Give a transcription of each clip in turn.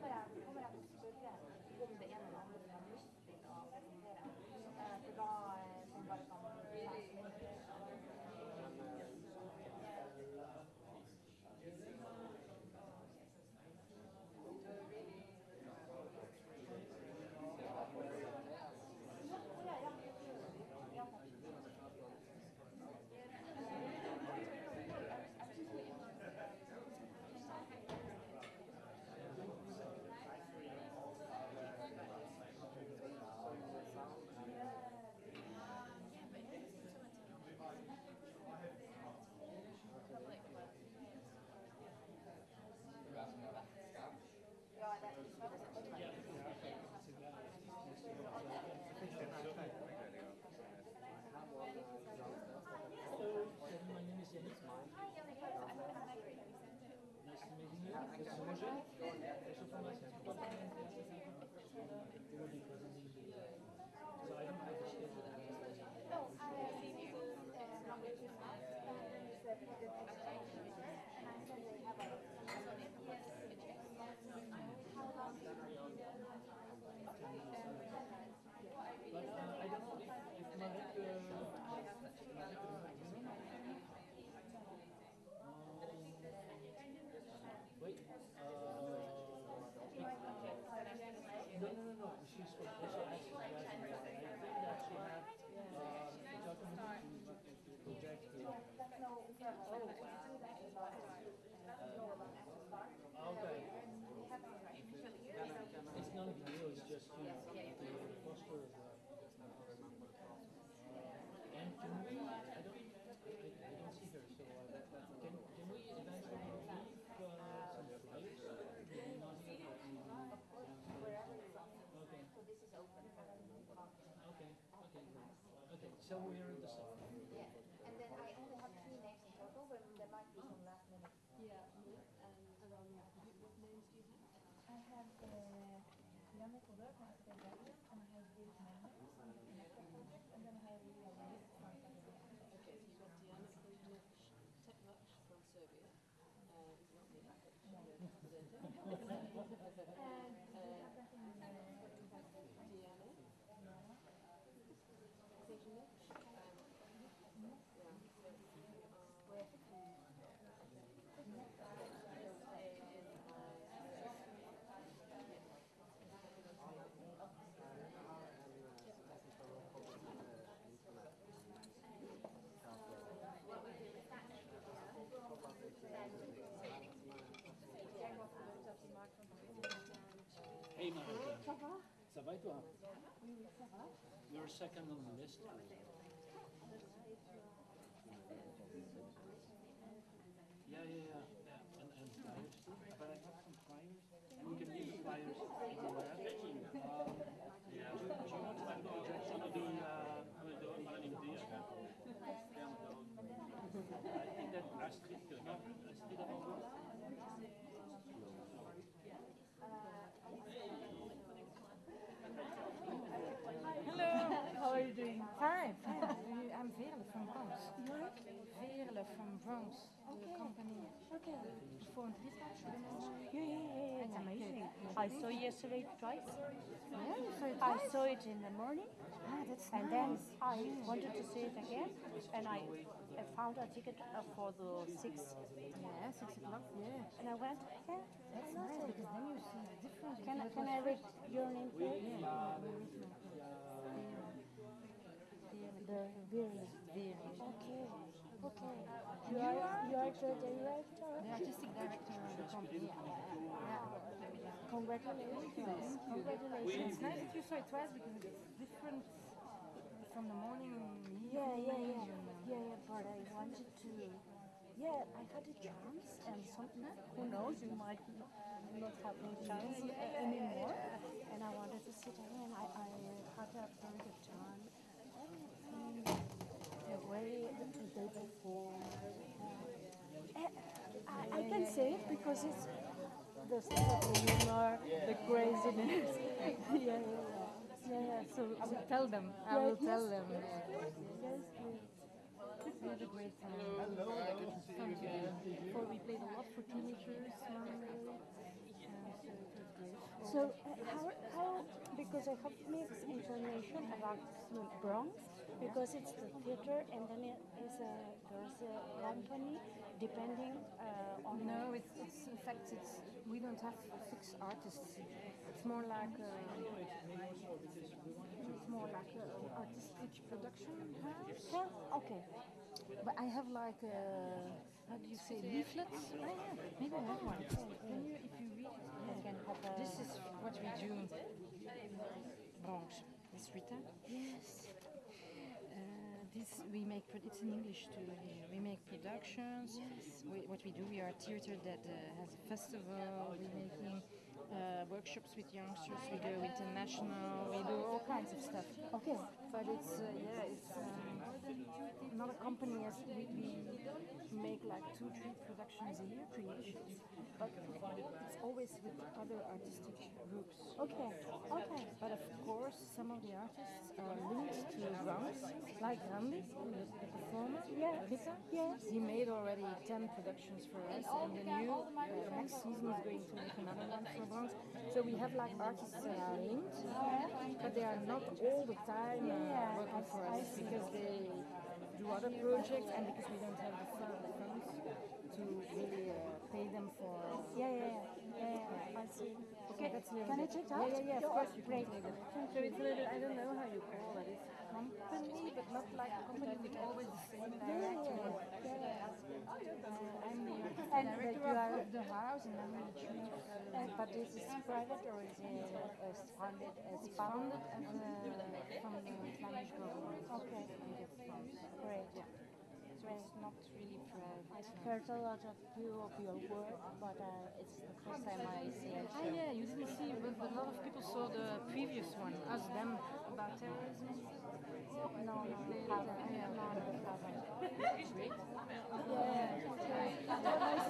kommer meet you. This is Roger. Also from my side. They will be presenting the, uh, so I don't have the schedule. No, I see you. Uh, Margaret is not. Uh, it's a project exchange. And I said they have a. How long do you need? But uh, I don't know if, if Marek, uh, Marek, uh, wait, uh, no, no, no, no, she's from also actually, I think that she had, uh, talking to project. That's no further. Oh, know about Access Bar. Okay. We have a It's not a video, it's just, you know, the the poster of the. And can we, I don't, I, I don't see her, so, uh, can, can we eventually leave, uh, some flyers? Maybe not here, but, wherever it's on. okay, So this is open for everyone. okay, okay, great. Okay, so we're in the south. Yeah, and then I only have three names in total, but there might be some last minute. Yeah, and um, what names do you have? I have uh, Yannick Oder from Stay Belgium, and I have David Mendes from the Connector project, and then I have Ria Weiss from Tanzania. Okay, so you've got Diana Kozhnik Tekmac from Serbia. Uh, who's not here. And uh, everything uh, Diana Kozhnik. Um, yeah, so you are Hey Marika. Et? You're second on the list. Yeah, yeah, yeah, yeah, and, and flyers too, but I have some flyers, and we can leave the flyers everywhere. Um, do, do you want to do project? I'm gonna do, uh, I'm gonna do it, I don't even do it. I think that Astrid, no, Astrid Abel. Hello, how are you doing? Fine, fine. I'm Veerle from BRONKS. BRONKS, the company. Okay. Dispatch. Yeah, yeah, yeah, It's amazing. I saw yesterday twice. Yeah, you saw it I saw it in the morning, Ah, that's and nice. then I wanted to see it again, and I, I found a ticket uh, for the six, Yeah, six o'clock, yeah. and I went. Yeah, That's nice because then you see the difference. Can I can I read your name, please? Yeah, very original. The Veerle. Veerle. Okay, okay. You are you are the director. The artistic director of the company. Yeah. Congratulations! It's nice that you saw it twice because it's different from the morning. Yeah, yeah, yeah, yeah, yeah. But I wanted to. Yeah, I had a chance, and something. Who knows? You might not have no chance anymore. And I wanted to sit down, and I, I had a very good time. Everything, the way they perform. I, I can say it because it's the sense of humor, the craziness. yeah, yeah, yeah. Yeah, yeah. So, I will tell them. I Yeah, will tell yes, them. Yes, yes. We had a great time. Fun together. For we played a lot for teenagers so it was great. So uh, how, how, because I have mixed information about the BRONKS, because it's the theater and then it is a, there's a company depending uh, on No, it's, it's in fact it's we don't have fixed artists. It's more like a, it's more like a artistic production house. Yeah, okay. But I have like a, how do you say leaflets? Oh, yeah, maybe I have one. Can you, if you read it, can have a, this is what we do. BRONKS. It's Rita. yes. This we make. It's in English too. Here we make productions. We, what we do, we are a theater that uh, has a festival. We're making uh, workshops with youngsters. We do international. We do all kinds of stuff. Okay. But it's uh, yeah, it's um, not a company as we, we make like two, three productions a year, creations. But it's always with other artistic groups. Okay. Okay. But of course, some of the artists are linked to BRONKS, like Randy, the, the performer. Yeah. Rita. Yes. He made already 10 productions for us, and the new uh, next season is going to make another one for BRONKS. So we have like artists that are linked, but they are not all the time uh, Yeah, working for us because they do other projects and because we don't have the funds to really uh, pay them for. Yeah, yeah, yeah. yeah, yeah. I see. Okay, that's a Can I check out? yeah, yeah, of Yeah, course you can great. take it. So it's a little, I don't know how you call it. It's a company, but not like a company with always the same director. Uh, I'm the And that you are- the house and I'm the. Uh, but this is private or is it uh, funded as as, uh, from the Flemish government. Okay. Great. Yeah. So it's not I've heard a lot of you of your work, but uh, it's the first time I see it. Ah, yeah, you didn't see, but a lot of people saw the previous one, Us Them, about terrorism. No, no, no, haven't. Yeah. No, no, haven't. Great. Yeah.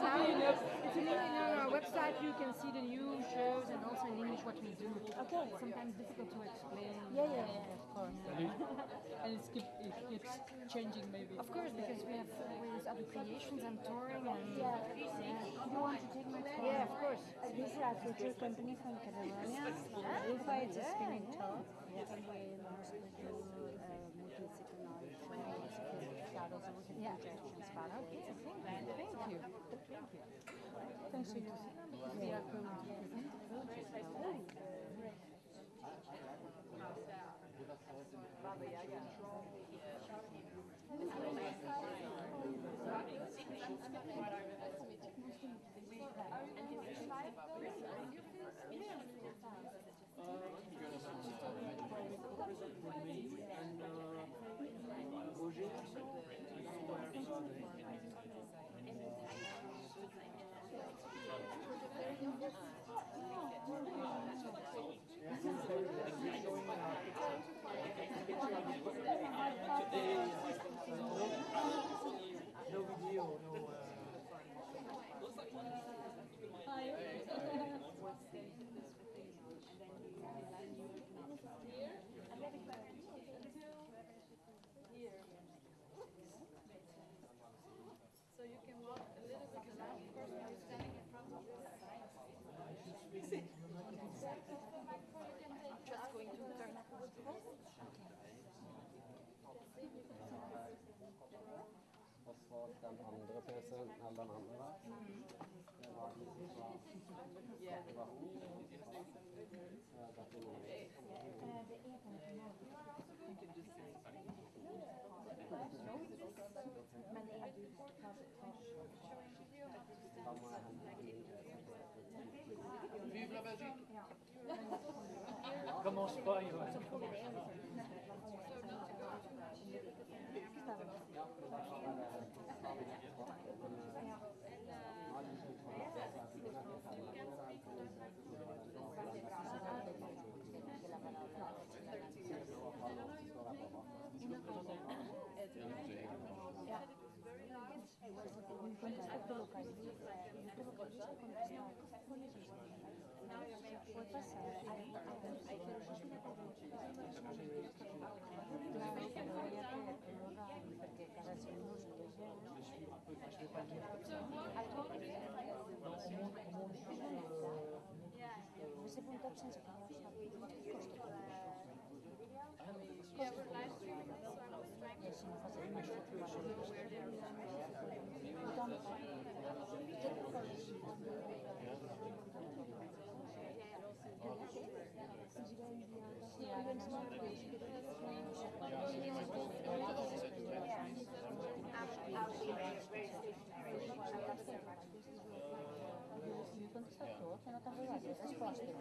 Now you it's in, in our website, you can see the new shows and also in English what we do. Okay. It's sometimes difficult to explain. Yeah, yeah, yeah, of course. And it's keep, it keeps changing maybe. Of course, because we have always other creations and touring and Yeah. You want to take my time? yeah, of course. Uh, this is a future company from Catalonia. Ufa is a spinning top. And we mostly do uh, multidisciplinary film shadows, and Yeah. projections, Okay, thank you. Vive la Belgique Commence pas, punto respostas.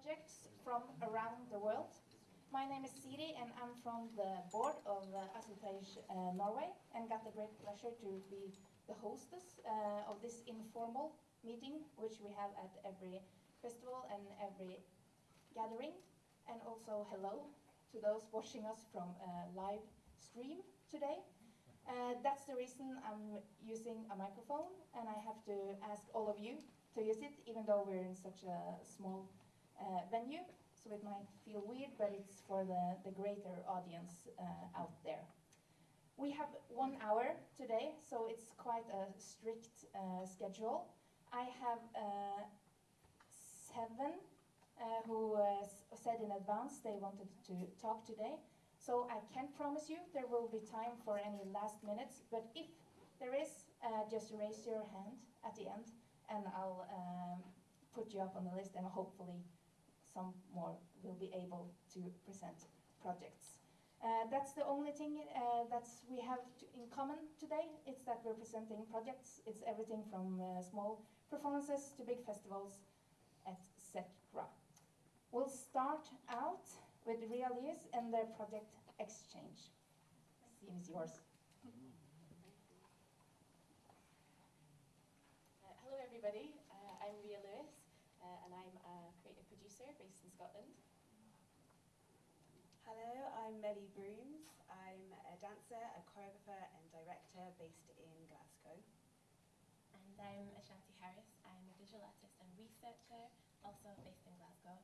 Projects from around the world. My name is Siri and I'm from the board of uh, ASSITEJ uh, Norway and got the great pleasure to be the hostess uh, of this informal meeting which we have at every festival and every gathering. And also hello to those watching us from uh, live stream today. Uh, that's the reason I'm using a microphone and I have to ask all of you to use it even though we're in such a small venue, so it might feel weird, but it's for the, the greater audience uh, out there. We have one hour today, so it's quite a strict uh, schedule. I have uh, seven uh, who uh, said in advance they wanted to talk today. So I can't promise you there will be time for any last minutes, but if there is, uh, just raise your hand at the end and I'll um, put you up on the list and hopefully some more will be able to present projects. Uh, that's the only thing uh, that's we have to in common today. It's that we're presenting projects. It's everything from uh, small performances to big festivals, etc. We'll start out with Rhea Lewis and their project Exchange. Scene is yours. Uh, hello, everybody. Uh, I'm Rhea Lewis, uh, and I'm a creative based in Scotland. Hello, I'm Mele Broomes. I'm a dancer, a choreographer, and director based in Glasgow. And I'm Ashanti Harris. I'm a visual artist and researcher, also based in Glasgow.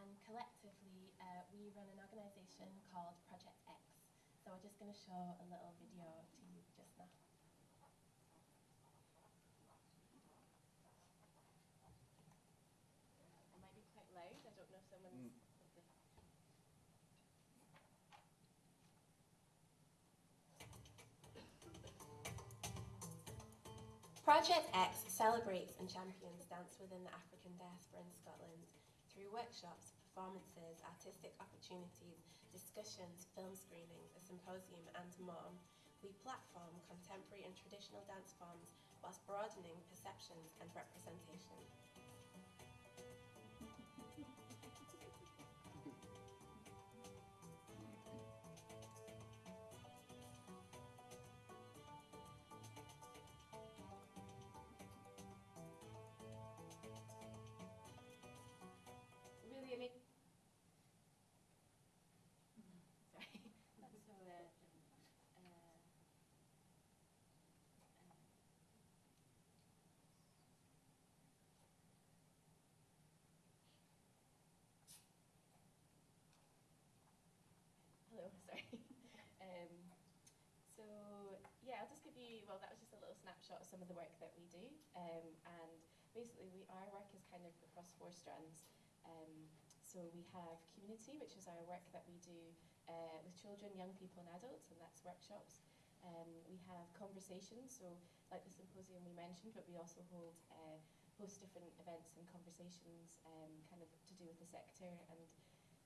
And collectively, uh, we run an organisation called Project X. So we're just going to show a little video Project X celebrates and champions dance within the African diaspora in Scotland through workshops, performances, artistic opportunities, discussions, film screenings, a symposium, and more. We platform contemporary and traditional dance forms whilst broadening perceptions and representation. Snapshot of some of the work that we do, um, and basically, we our work is kind of across four strands. Um, so we have community, which is our work that we do uh, with children, young people, and adults, and that's workshops. Um, we have conversations, so like the symposium we mentioned, but we also hold uh, host different events and conversations, um, kind of to do with the sector and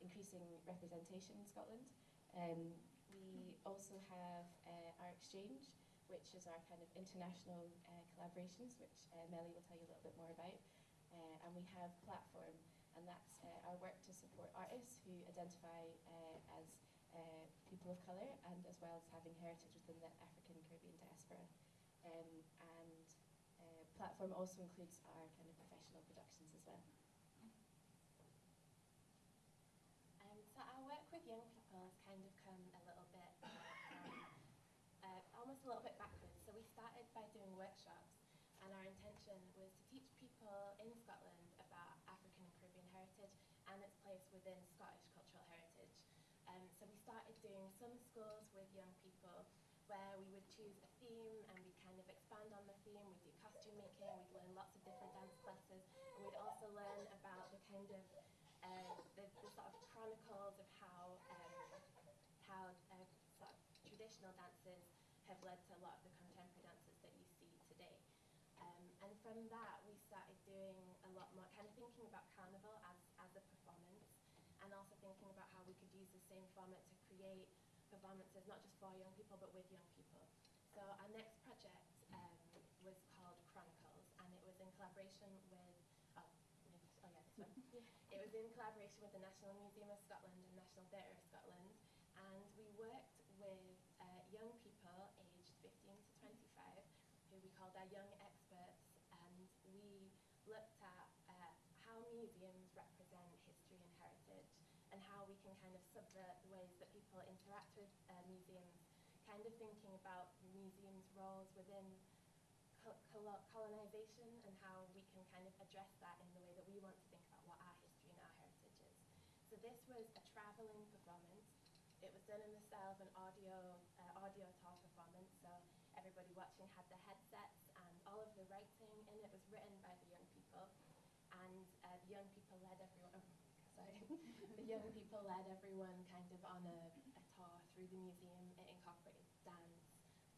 increasing representation in Scotland. Um, we also have uh, our exchange, which is our kind of international uh, collaborations, which uh, Mele will tell you a little bit more about. Uh, and we have Platform, and that's uh, our work to support artists who identify uh, as uh, people of colour and as well as having heritage within the African Caribbean diaspora. Um, and Platform also includes our kind of professional productions as well. Um, so our work with young people has kind of come a little bit, um, uh, almost a little bit backwards. So we started by doing workshops, and our intention was to teach people in Scotland about African and Caribbean heritage and its place within Scottish cultural heritage. Um, so we some schools with young people where we would choose a theme and we'd kind of expand on the theme. We'd do costume making, we'd learn lots of different dance classes, and we'd also learn about the kind of uh, the, the sort of chronicles of how um, how uh, sort of traditional dances have led to a lot of the contemporary dances that you see today. Um, and from that, we started doing a lot more, kind of thinking about carnival as, as a performance, and also thinking about how we could use the same format to performances, not just for young people, but with young people. So our next project um, was called Chronicles, and it was in collaboration with, oh, maybe- oh yeah, this one. It was in collaboration with the National Museum of Scotland and National Theatre of Scotland, and we worked with uh, young people aged 15 to 25, who we called our young experts, and we looked at uh, how museums represent history and heritage, and how we can kind of subvert the ways that people interact with uh, museums, thinking about museums' roles within colonization and how we can kind of address that in the way that we want to think about what our history and our heritage is. So this was a traveling performance. It was done in the style of an audio uh, audio tour performance. So everybody watching had the headsets, and all of the writing in it was written by the young people, and uh, the young people led everyone. Oh, sorry, the young people led everyone kind of on a, a tour through the museum. It incorporated dance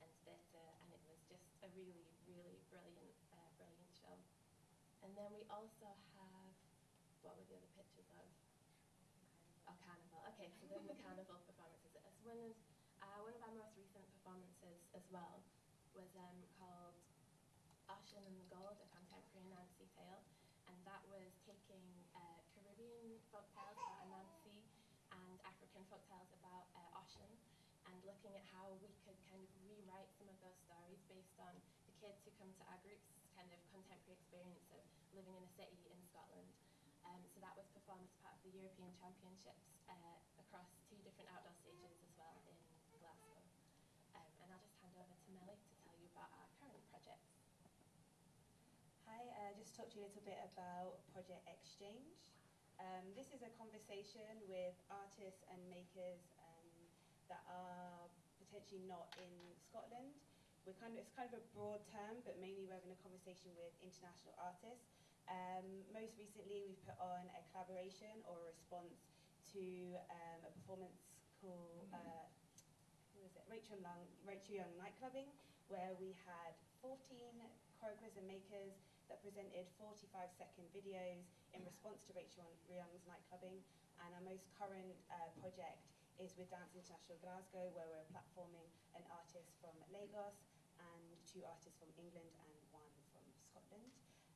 and theatre, and it was just a really, really brilliant, uh, brilliant show. And then we also have, what were the other pictures of? Oh, carnival. Okay, so then the carnival performances. As one of, uh, one of our most recent performances as well was um, called Osun and the Gold, a contemporary Anansi tale, and that was taking uh, Caribbean folk tales about Anansi and African folk tales about uh, Osun, and looking at how we could kind of rewrite some of those stories based on the kids who come to our group's kind of contemporary experience of living in a city in Scotland. Um, so that was performed as part of the European Championships uh, across two different outdoor stages as well in Glasgow. Um, and I'll just hand over to Mele to tell you about our current projects. Hi, uh, just talk to you a little bit about Project Exchange. Um, this is a conversation with artists and makers um, that are potentially not in Scotland. We're kind of, it's kind of a broad term, but mainly we're having a conversation with international artists. Um, most recently, we've put on a collaboration or a response to um, a performance called uh, who was it? Rachael Young, Rachael Young Nightclubbing, where we had 14 choreographers and makers that presented 45 second videos in response to Rachael Young's nightclubbing. And our most current uh, project is with Dance International Glasgow, where we're platforming an artist from Lagos and two artists from England and one from Scotland.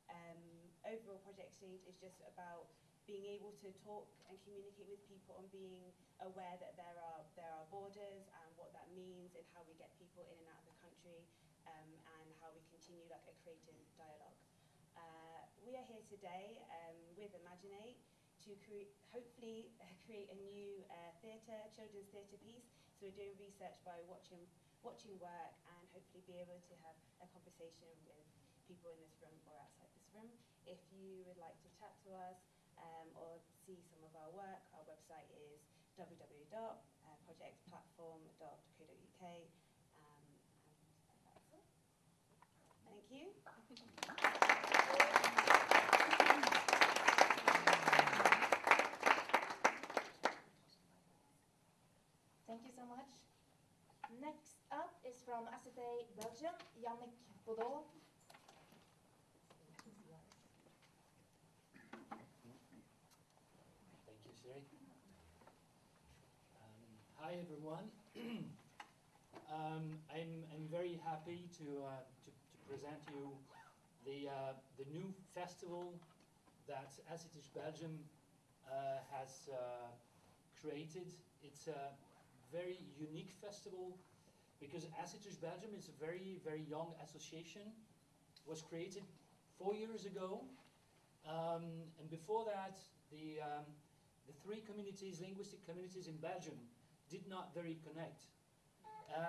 Um, overall, Project Exchange is just about being able to talk and communicate with people and being aware that there are there are borders and what that means and how we get people in and out of the country um, and how we continue like a creative dialogue. Uh, we are here today um, with Imaginate to cre- hopefully uh, create a new uh, theatre, children's theatre piece. So we're doing research by watching watching work and hopefully be able to have a conversation with people in this room or outside this room. If you would like to chat to us um, or see some of our work, our website is www.projectplatform.co.uk. Um, that's all. Thank you. Thank you so much. Next up is from ASSITEJ Belgium, Yannick Baudot. Thank you, Siri. Um, hi, everyone. um, I'm, I'm very happy to, uh, to, to present you the, uh, the new festival that ASSITEJ Belgium uh, has uh, created. It's a very unique festival because ASSITEJ Belgium is a very, very young association. was created four years ago. Um, and before that, the, um, the three communities, linguistic communities in Belgium, did not very connect.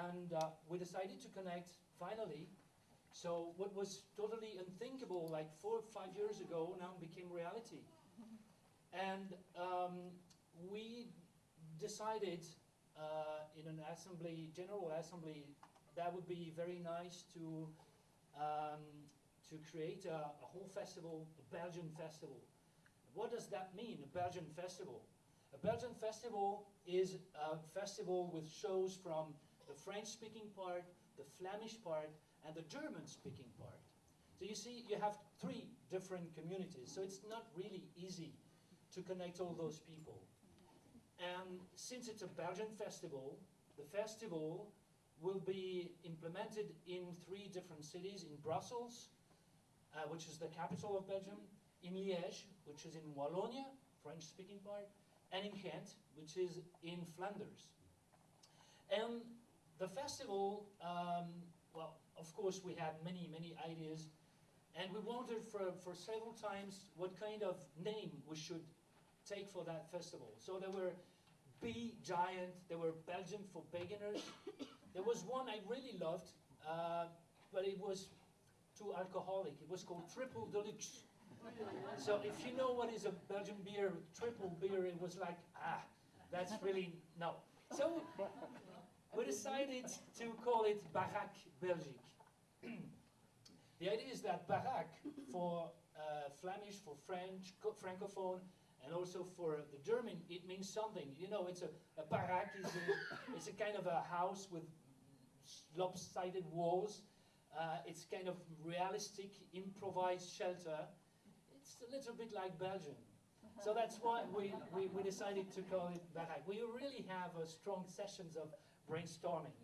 And uh, we decided to connect finally. So what was totally unthinkable like four or five years ago now became reality. And um, we decided uh, in an assembly, general assembly, that would be very nice to um, to create a, a whole festival, a Belgian festival. What does that mean, a Belgian festival? A Belgian festival is a festival with shows from the French-speaking part, the Flemish part, and the German-speaking part. So you see, you have three different communities, so it's not really easy to connect all those people. And since it's a Belgian festival, the festival will be implemented in three different cities, in Brussels, uh, which is the capital of Belgium, in Liège, which is in Wallonia, French-speaking part, and in Ghent, which is in Flanders. And the festival, um, well, of course, we had many, many ideas, and we wondered for, for several times what kind of name we should take for that festival. So there were Be Giant, there were Belgium for beginners. there was one I really loved, uh, but it was too alcoholic. It was called Triple Deluxe. So if you know what is a Belgian beer, triple beer, it was like, ah, that's really, no. So we decided to call it Barack Belgique. the idea is that Barack, for uh, Flemish, for French, Francophone, and also for the German, it means something. You know, it's a, a is a, it's a kind of a house with lopsided walls. Uh, it's kind of realistic, improvised shelter. It's a little bit like Belgium. So that's why we, we, we decided to call it Barack. We really have uh, strong sessions of brainstorming.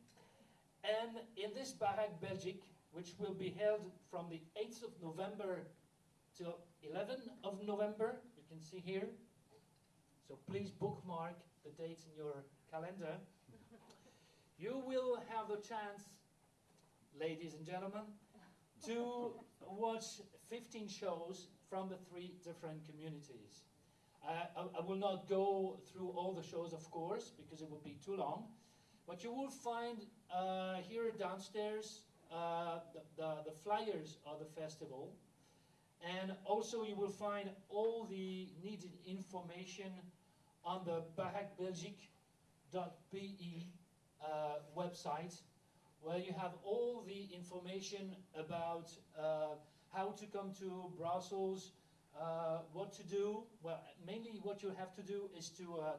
And in this Barack Belgique, which will be held from the 8th of November till 11th of November, you can see here. So please bookmark the dates in your calendar. You will have the chance, ladies and gentlemen, to watch 15 shows from the three different communities. Uh, I, I, will not go through all the shows, of course, because it would be too long. But you will find uh, here downstairs uh, the, the, the, flyers of the festival. And also you will find all the needed information on the barackbelgique.be uh, website, where you have all the information about uh, how to come to Brussels, uh, what to do. Well, mainly what you have to do is to, uh,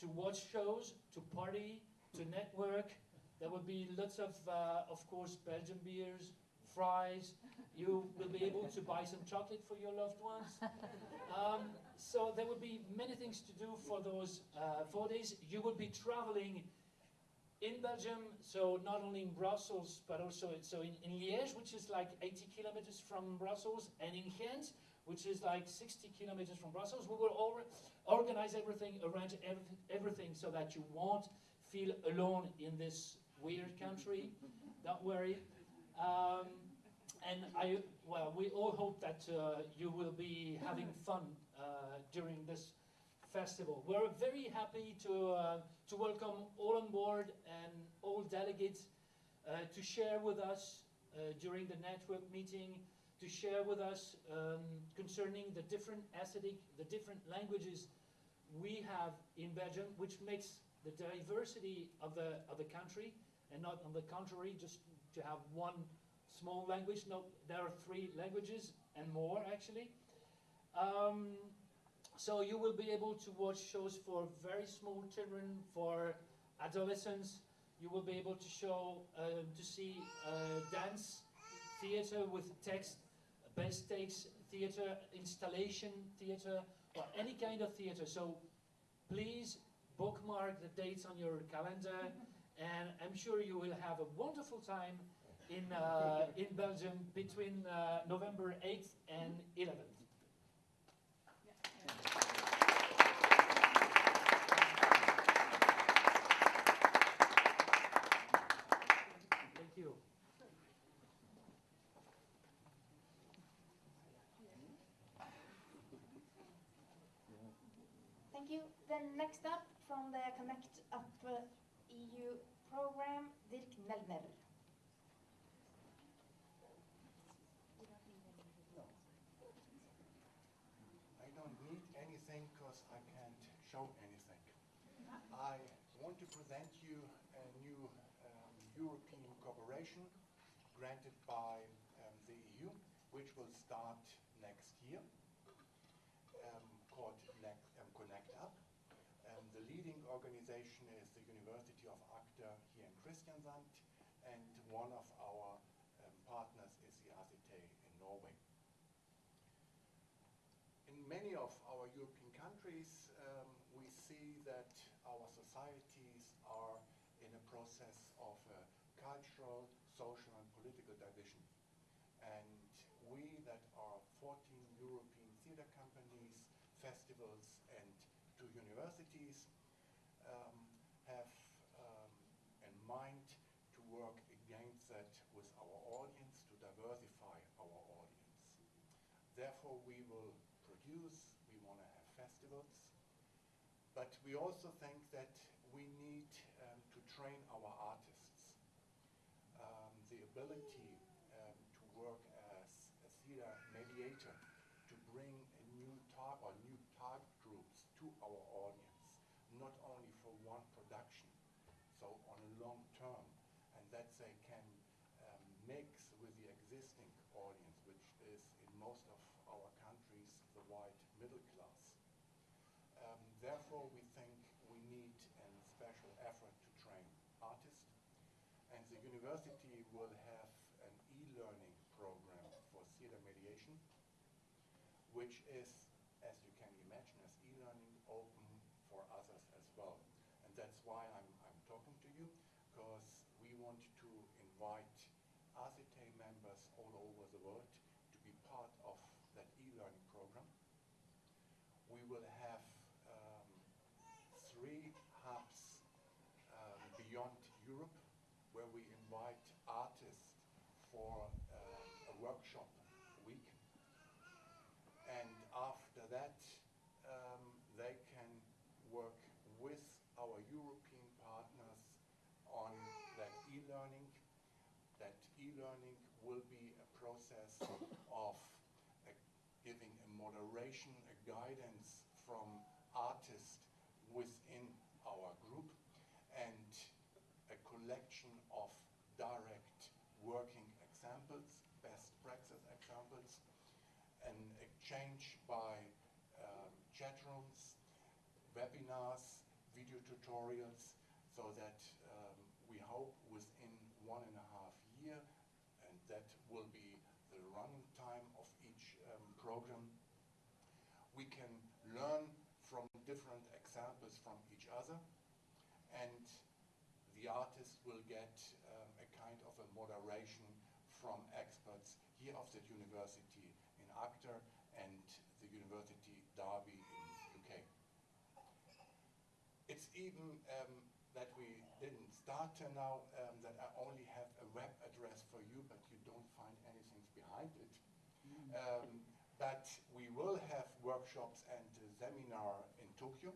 to watch shows, to party, to network. There will be lots of, uh, of course, Belgian beers, fries. You will be able to buy some chocolate for your loved ones. Um, so there will be many things to do for those uh, four days. You will be traveling in Belgium, so not only in Brussels, but also so in, in Liège, which is like 80 kilometers from Brussels, and in Ghent, which is like 60 kilometers from Brussels. We will organize everything, arrange everything so that you won't feel alone in this weird country. Don't worry. Um, and I, well, we all hope that uh, you will be having fun uh, during this festival. We're very happy to, uh, to welcome all on board and all delegates uh, to share with us uh, during the network meeting, to share with us um, concerning the different aesthetic, the different languages we have in Belgium, which makes the diversity of the, of the country, and not on the contrary, just to have one small language. No, there are three languages and more actually. Um, so you will be able to watch shows for very small children, for adolescents. You will be able to show, uh, to see uh, dance, theater with text, best takes theater, installation theater, or any kind of theater. So please bookmark the dates on your calendar and I'm sure you will have a wonderful time in, uh, in Belgium between uh, November 8th and 11th. Thank you. Thank you. Then next up from the Connect Up uh, EU program, Dirk Nelner. I don't need anything because I can't show anything. I want to present you a new um, European cooperation granted by um, the EU, which will start next year, um, called um, Connect Up. Um, the leading organization is the University of Agder here in Kristiansand, and one of our um, partners is the ASSITEJ in Norway. In many of our European countries, um, we see that our societies are in a process of uh, cultural, social, and political division. And we that are 14 European theater companies, festivals, and two universities um, have um, in mind to work against that with our audience, to diversify our audience. Therefore, we will produce, we want to have festivals, but we also think that we need um, to train our artists. Um, the ability um, to work as a theater mediator, to bring a new tar or new target groups to our audience, not only for one production, so on a long term, and that they can um, mix with the existing audience, which is in most of our countries the white middle class. Um, therefore, we think we need a special effort to train artists, and the university will have an e-learning program for theater mediation, which is, as you can imagine, as e-learning open for others as well. And that's why I'm, I'm talking to you, because we want to invite ASSITEJ members all over the world to be part of that e-learning program. We will have um, three hubs um, beyond Europe where we invite artists for um, a workshop week. And after that, um, they can work with our European partners on that e-learning. That e-learning will be a process of uh, giving a moderation, a guidance from artists within our group and a collection of direct working examples, best practice examples, an exchange by um, chat rooms, webinars, video tutorials, so that um, we hope within one and a half year, and that will be the running time of each um, program, we can learn from different examples from each other, and the artist will get um, a kind of a moderation from experts here of the university in Agder and the University Derby in UK. It's even um, that we didn't start till now, um, that I only have a web address for you, but you don't find anything behind it. Um, but we will have workshops and a seminar in Tokyo.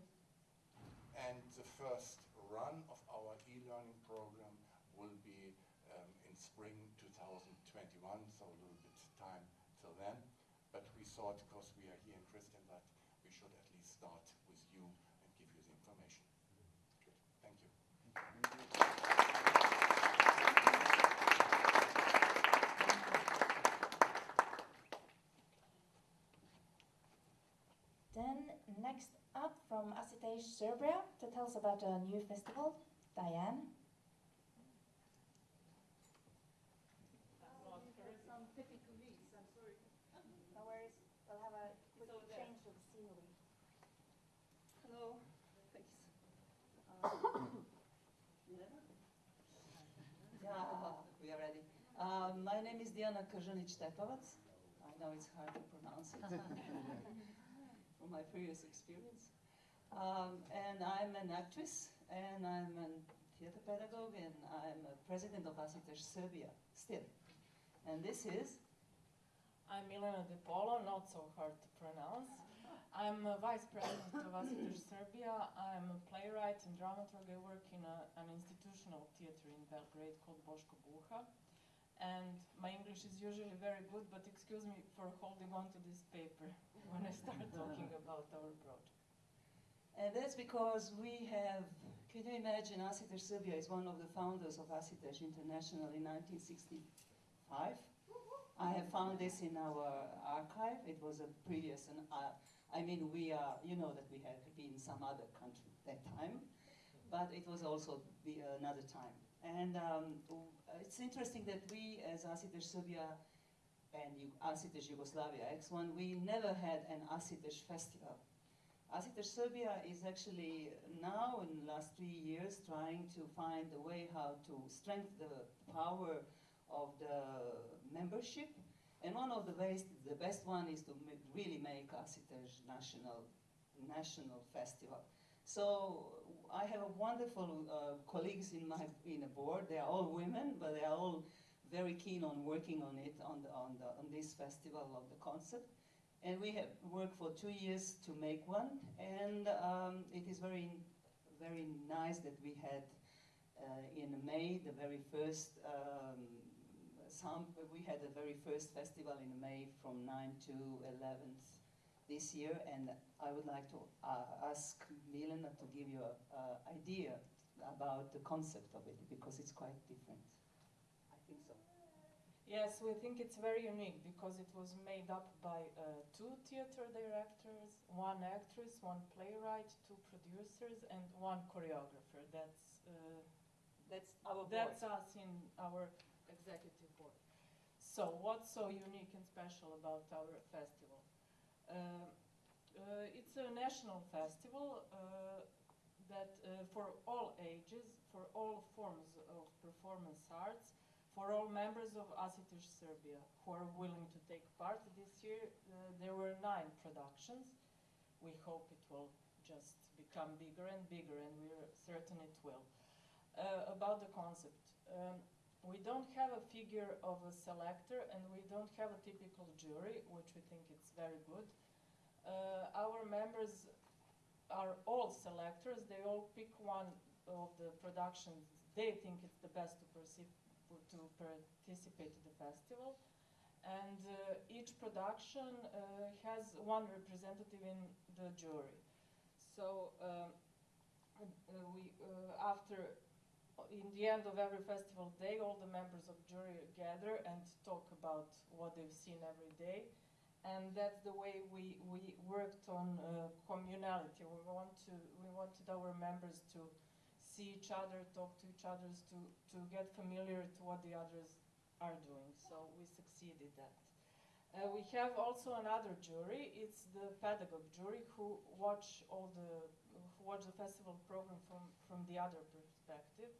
And the first run of our e-learning program will be um, in spring 2021, so a little bit time till then. But we thought, because we are here in Kristiansand, we should at least start with you and give you the information. Good, thank you. Then next up from ASSITEJ Serbia to tell us about a new festival, Diane. No worries, we'll have a quick change of scenery. Hello, thanks. Um, Um, my name is Diana Kržanić-Tepovac. I know it's hard to pronounce it from my previous experience. Um, and I'm an actress, and I'm a theater pedagogue, and I'm a president of Asitež Serbia still. And this is I'm Milena Depolo, not so hard to pronounce. I'm a vice president of Asitež Serbia. I'm a playwright and dramaturg. I work in a, an institutional theater in Belgrade called Boško Buha. And my English is usually very good, but excuse me for holding on to this paper when I start talking about our project. And that's because we have, can you imagine, Asitež Serbia is one of the founders of Asitež International in 1965. I have found this in our archive. It was a previous, and uh, I mean, we are, you know that we have been some other country that time, but it was also the, another time. And um, it's interesting that we, as Asitež Serbia and Asitež Yugoslavia X1, we never had an Asitež festival. Asitež Serbia is actually now, in the last three years, trying to find a way how to strengthen the power of the membership. And one of the ways, the best one is to really make Asitež national, national festival. So I have wonderful uh, colleagues in my in a board. They are all women, but they are all very keen on working on it on the, on the, on this festival of the concept. And we have worked for two years to make one, and um, it is very very nice that we had uh, in May the very first. Um, some, we had the very first festival in May from 9 to 11th this year, and I would like to uh, ask Milena to give you an idea about the concept of it, because it's quite different. I think so. Yes, we think it's very unique because it was made up by uh, two theater directors, one actress, one playwright, two producers, and one choreographer. That's uh, that's our that's us in our executive board. So, what's so unique and special about our festival? Uh, uh, it's a national festival uh, that for all ages, for all forms of performance arts, for all members of Asitež Serbia who are willing to take part this year. There were nine productions. We hope it will just become bigger and bigger, and we're certain it will. Uh, about the concept. Um, we don't have a figure of a selector and we don't have a typical jury, which we think is very good. Uh, our members are all selectors. They all pick one of the productions they think it's the best to, to participate in the festival. And uh, each production uh, has one representative in the jury. So um, uh, we, uh, after in the end of every festival day, all the members of jury gather and talk about what they've seen every day. And that's the way we, we worked on uh, communality. We, want to, we wanted our members to see each other, talk to each other, to, to get familiar to what the others are doing. So we succeeded that. Uh, we have also another jury. It's the pedagogue jury who watch all the watch the festival program from from the other perspective.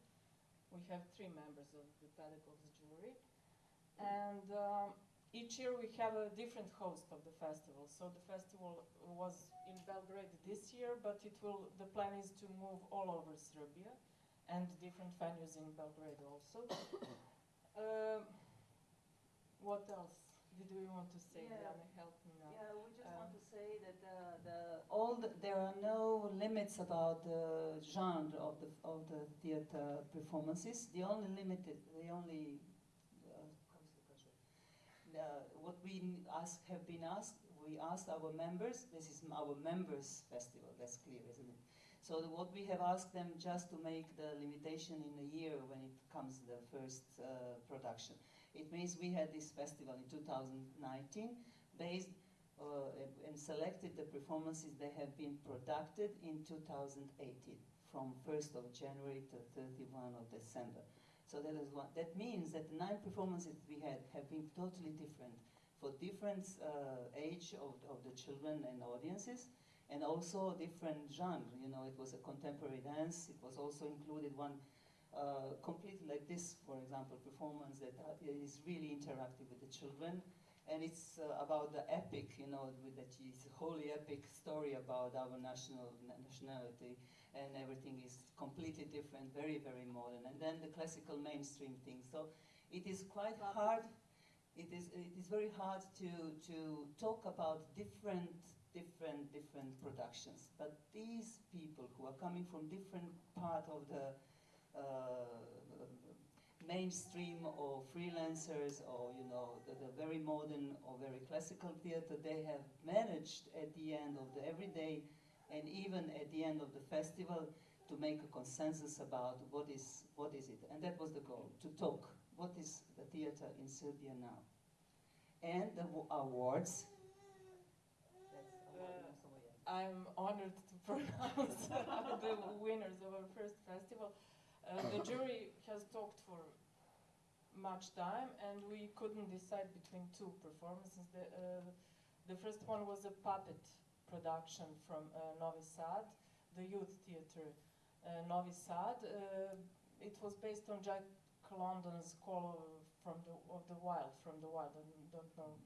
We have three members of the pedagogues jury. And um, each year we have a different host of the festival. So the festival was in Belgrade this year, but it will, the plan is to move all over Serbia and different venues in Belgrade also. um, what else did we want to say? Yeah. help me now. Yeah, say that uh, the, all the, there are no limits about the genre of the of the theater performances. The only limited, the only uh, what we ask have been asked. We asked our members. This is our members' festival. That's clear, isn't it? So the, what we have asked them just to make the limitation in a year when it comes the first uh, production. It means we had this festival in 2019 based uh, and selected the performances that have been produced in 2018 from 1st of January to 31 of December. So that is what that means that the nine performances we had have been totally different for different uh, age of, of the children and audiences and also different genre. You know, it was a contemporary dance. It was also included one uh, completely like this, for example, performance that uh, really interactive with the children. And it's uh, about the epic, you know, with that is a wholly epic story about our national nationality, and everything is completely different, very, very modern. And then the classical mainstream thing. So it is quite hard. It is it is very hard to to talk about different different different productions. But these people who are coming from different part of the uh, mainstream or freelancers or you know the, the very modern or very classical theater they have managed at the end of the everyday and even at the end of the festival to make a consensus about what is what is it. And that was the goal to talk what is the theater in Serbia now. And the awards. Uh, I'm honored to pronounce the winners of our first festival. Uh, the jury has talked for much time, and we couldn't decide between two performances. The, uh, the first one was a puppet production from uh, Novi Sad, the youth theater uh, Novi Sad. Uh, it was based on Jack London's Call from the, of the Wild, from the Wild. I don't know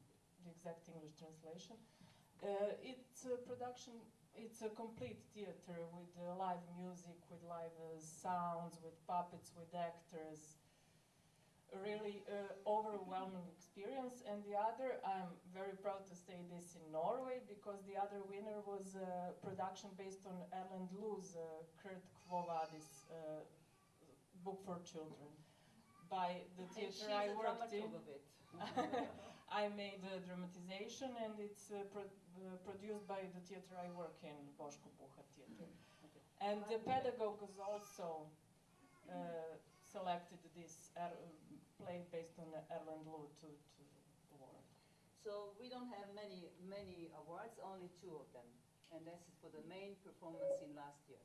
the exact English translation. Uh, it's a production, it's a complete theater with uh, live music, with live uh, sounds, with puppets, with actors. A really uh, overwhelming experience. And the other, I'm very proud to say this in Norway because the other winner was a production based on Erlend Loe's uh, Kurt Quo Vadis uh, book for children by the theater I worked in. dramaturg of it. I made a dramatization and it's uh, pro- uh, produced by the theater I work in, Boško Buha Theater. And the pedagogue has also uh, selected this er- play based on Erlend Loe to, to award. So we don't have many many awards, only two of them, and this is for the main performance in last year.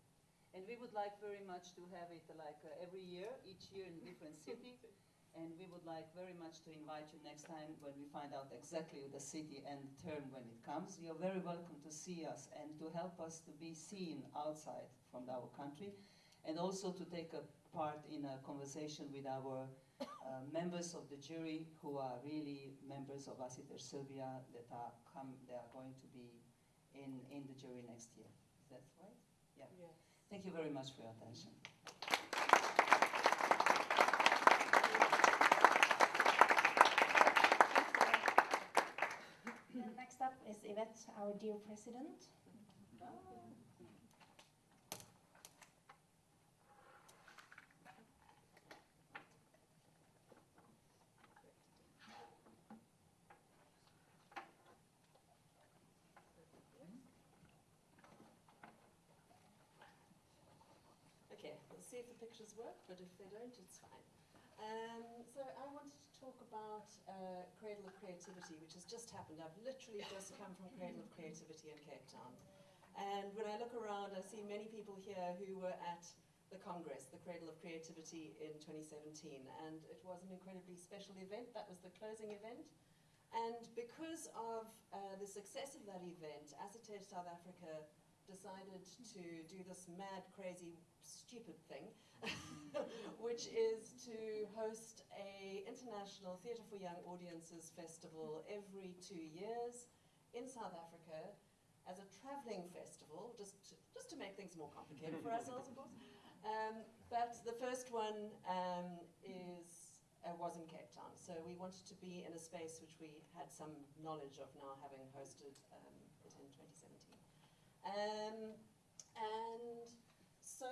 And we would like very much to have it like uh, every year, each year in different city. And we would like very much to invite you next time when we find out exactly the city and the term when it comes. You're very welcome to see us and to help us to be seen outside from our country, and also to take a part in a conversation with our uh, members of the jury who are really members of Asitež Serbia that are come they are going to be in in the jury next year. Is that right? Yeah. Yes. Thank you very much for your attention. Then next up is Yvette, our dear president. Okay, we'll see if the pictures work, but if they don't, it's fine. Um, so I wanted to talk about uh, Cradle of Creativity, which has just happened. I've literally just come from Cradle of Creativity in Cape Town. And when I look around, I see many people here who were at the Congress, the Cradle of Creativity in 2017. And it was an incredibly special event. That was the closing event. And because of uh, the success of that event, ASSITEJ South Africa decided to do this mad, crazy, stupid thing, which is to host a international theatre for young audiences festival every two years in South Africa as a travelling festival, just to, just to make things more complicated for ourselves, of course. Um, but the first one um, is uh, was in Cape Town, so we wanted to be in a space which we had some knowledge of now, having hosted um, it in 2017. Um, and so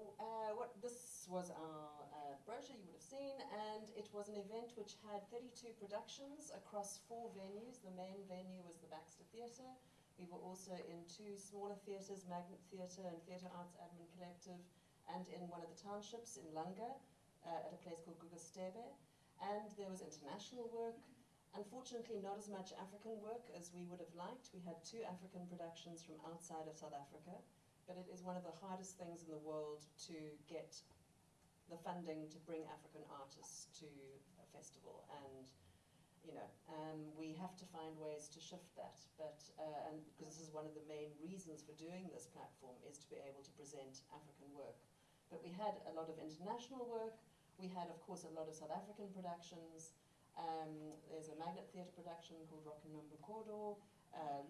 uh, what this was our uh, brochure you would have seen, and it was an event which had 32 productions across four venues. The main venue was the Baxter Theatre. We were also in two smaller theatres, Magnet Theatre and Theatre Arts Admin Collective, and in one of the townships in Langa uh, at a place called Guga S'Thebe. And there was international work. Unfortunately, not as much African work as we would have liked. We had two African productions from outside of South Africa, but it is one of the hardest things in the world to get the funding to bring African artists to a festival. And, you know, um, we have to find ways to shift that. But, uh, and because this is one of the main reasons for doing this platform is to be able to present African work. But we had a lot of international work. We had, of course, a lot of South African productions. Um, there's a magnet theatre production called Rock and Number Corridor, uh,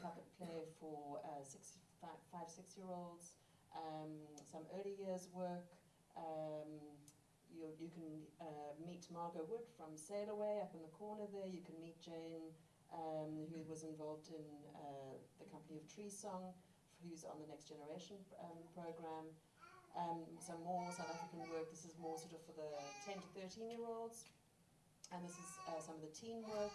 puppet play for uh, six, five, five six-year-olds, um, some early years work. Um, you, you can uh, meet Margot Wood from Sail Away up in the corner there. You can meet Jane, um, who was involved in uh, the company of Tree Song, who's on the Next Generation um, program. Um, some more South African work. This is more sort of for the 10 to 13 year olds. And this is uh, some of the teen work.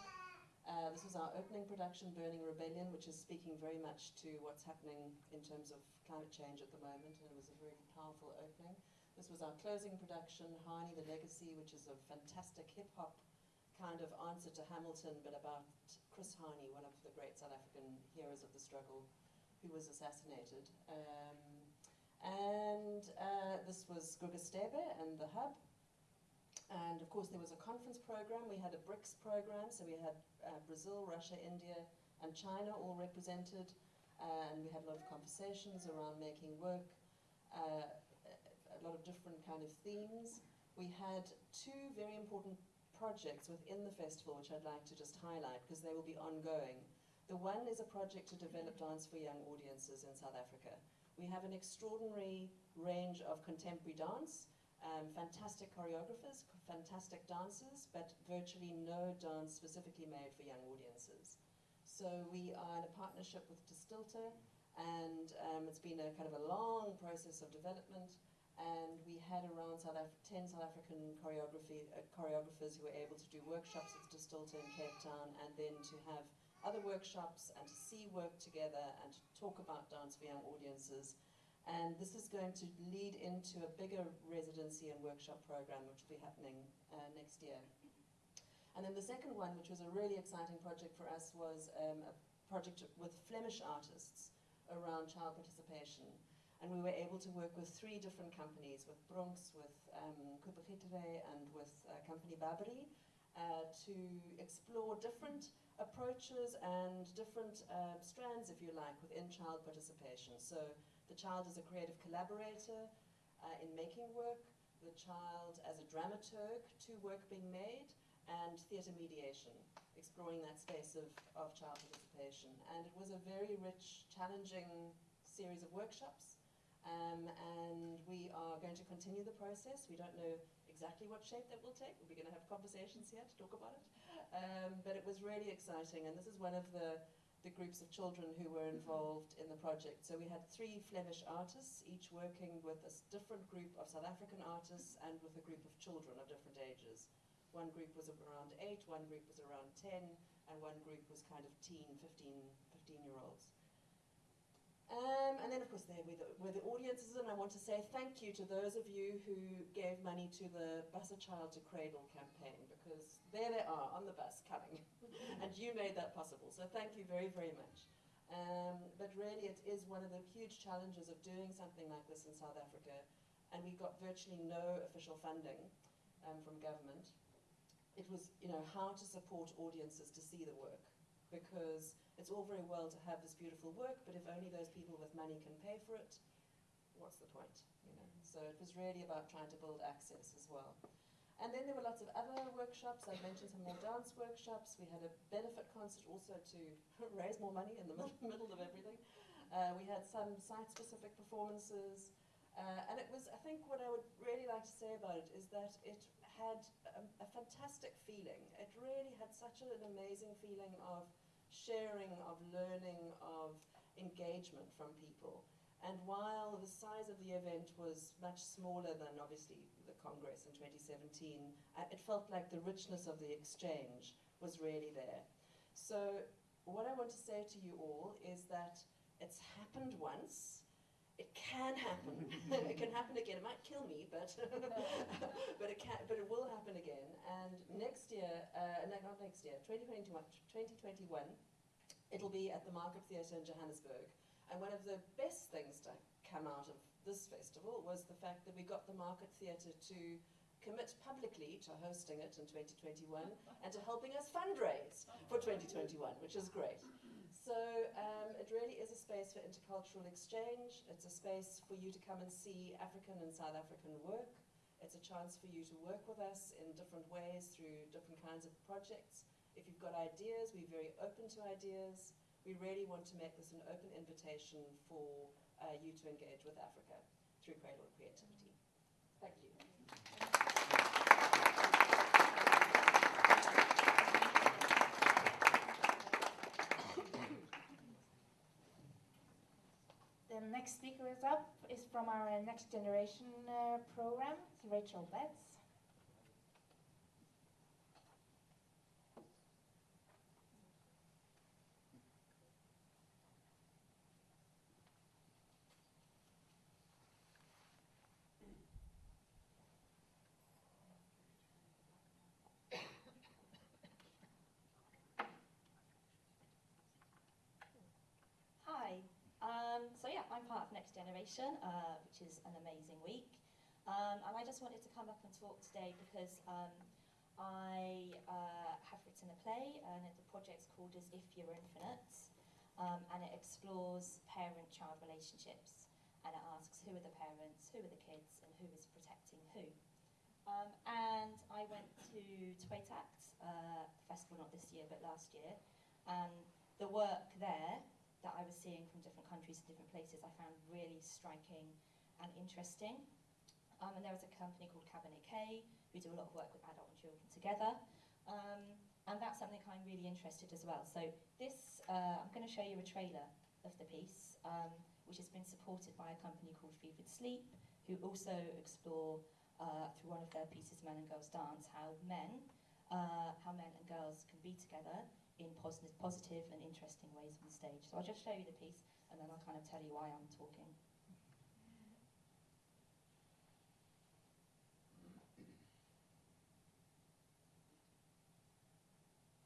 Uh, this was our opening production, Burning Rebellion, which is speaking very much to what's happening in terms of climate change at the moment, and it was a very powerful opening. This was our closing production, Hani the Legacy, which is a fantastic hip hop kind of answer to Hamilton, but about Chris Hani, one of the great South African heroes of the struggle, who was assassinated. Um, and uh, this was Guga S'Thebe and the Hub. And of course, there was a conference program. We had a BRICS program, so we had uh, Brazil, Russia, India, and China all represented. And we had a lot of conversations around making work, uh, a lot of different kind of themes. We had two very important projects within the festival, which I'd like to just highlight because they will be ongoing. The one is a project to develop dance for young audiences in South Africa. We have an extraordinary range of contemporary dance, um, fantastic choreographers, fantastic dancers, but virtually no dance specifically made for young audiences. So we are in a partnership with De Stilte, and um, it's been a kind of a long process of development. And we had around South Af 10 South African choreography, uh, choreographers who were able to do workshops with De Stilte in Cape Town, and then to have other workshops and to see work together and to talk about dance for young audiences. And this is going to lead into a bigger residency and workshop program, which will be happening uh, next year. And then the second one, which was a really exciting project for us, was um, a project with Flemish artists around child participation. And we were able to work with three different companies, with BRONKS, with um, and with uh, company Babri, uh, to explore different approaches and different uh, strands, if you like, within child participation. So the child is a creative collaborator uh, in making work, the child as a dramaturg to work being made, and theatre mediation, exploring that space of, of child participation. And it was a very rich, challenging series of workshops. Um, and we are going to continue the process. We don't know exactly what shape that will take. We're going to have conversations here to talk about it. Um, but it was really exciting, and this is one of the, the groups of children who were involved in the project. So we had three Flemish artists, each working with a different group of South African artists and with a group of children of different ages. One group was around eight, one group was around 10, and one group was kind of teen, 15, 15 year olds. Um, and then, of course, there were the, were the, audiences, and I want to say thank you to those of you who gave money to the Bus a Child to Cradle campaign, because there they are on the bus coming, and you made that possible. So thank you very, very much. Um, but really, it is one of the huge challenges of doing something like this in South Africa, and we got virtually no official funding um, from government. It was, you know, how to support audiences to see the work because it's all very well to have this beautiful work, but if only those people with money can pay for it, what's the point? You know? So it was really about trying to build access as well. And then there were lots of other workshops. I mentioned some more dance workshops. We had a benefit concert also to raise more money in the middle of everything. Uh, we had some site-specific performances. Uh, and it was, I think what I would really like to say about it is that it had a, a fantastic feeling. It really had such an amazing feeling of sharing, of learning, of engagement from people. And while the size of the event was much smaller than obviously the Congress in 2017, uh, it felt like the richness of the exchange was really there. So what I want to say to you all is that it's happened once, it can happen. it can happen again. It might kill me, but but it can. But it will happen again. And next year, uh, no, not next year, 2021, 2021, it'll be at the Market Theatre in Johannesburg. And one of the best things to come out of this festival was the fact that we got the Market Theatre to commit publicly to hosting it in 2021 and to helping us fundraise for 2021, which is great. So um, it really is a space for intercultural exchange. It's a space for you to come and see African and South African work. It's a chance for you to work with us in different ways through different kinds of projects. If you've got ideas, we're very open to ideas. We really want to make this an open invitation for uh, you to engage with Africa through Cradle Creativity. Thank you. The next speaker is up is from our Next Generation uh, program, Rachel Betts. Hi. Um, so yeah, I'm part of Next Generation, uh, which is an amazing week. Um, and I just wanted to come up and talk today because um, I uh, have written a play and the project's called As If You're Infinite. Um, and it explores parent-child relationships. And it asks who are the parents, who are the kids, and who is protecting who. Um, and I went to Twatact, uh, festival not this year but last year, and the work there that I was seeing from different countries and different places I found really striking and interesting. Um, and there was a company called Kabinet K who do a lot of work with adult and children together. Um, and that's something I'm really interested as well. So this, uh, I'm going to show you a trailer of the piece, um, which has been supported by a company called Fevered Sleep, who also explore uh, through one of their pieces, Men and Girls Dance, how men, uh, how men and girls can be together in positive, positive and interesting ways on stage. So I'll just show you the piece, and then I'll kind of tell you why I'm talking.